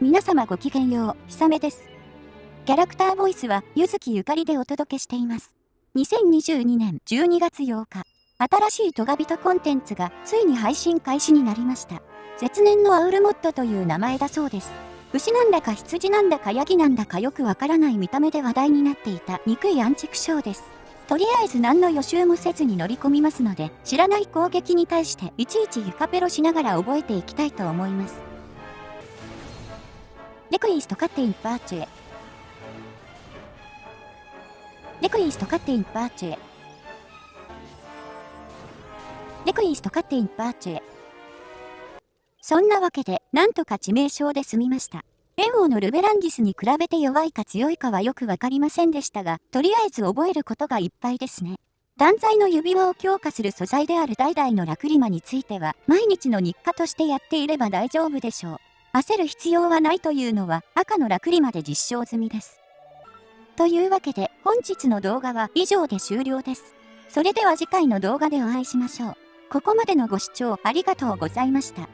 皆様ごきげんよう、ひさめです。キャラクターボイスは、ゆずきゆかりでお届けしています。2022年12月8日、新しいトガビトコンテンツがついに配信開始になりました。絶年のアウルモッドという名前だそうです。牛なんだか羊なんだかヤギなんだかよくわからない見た目で話題になっていた憎いアンチクショーです。とりあえず何の予習もせずに乗り込みますので、知らない攻撃に対していちいちゆかペロしながら覚えていきたいと思います。レクイーストカッティンパーチュエ。レクイーストカッティンパーチュエ。レクイーストカッティンパーチュエ。そんなわけで、なんとか致命傷で済みました。炎王のルベランディスに比べて弱いか強いかはよくわかりませんでしたが、とりあえず覚えることがいっぱいですね。断罪の指輪を強化する素材である代々のラクリマについては、毎日の日課としてやっていれば大丈夫でしょう。焦る必要はないというのは赤のラクリまで実証済みです。というわけで本日の動画は以上で終了です。それでは次回の動画でお会いしましょう。ここまでのご視聴ありがとうございました。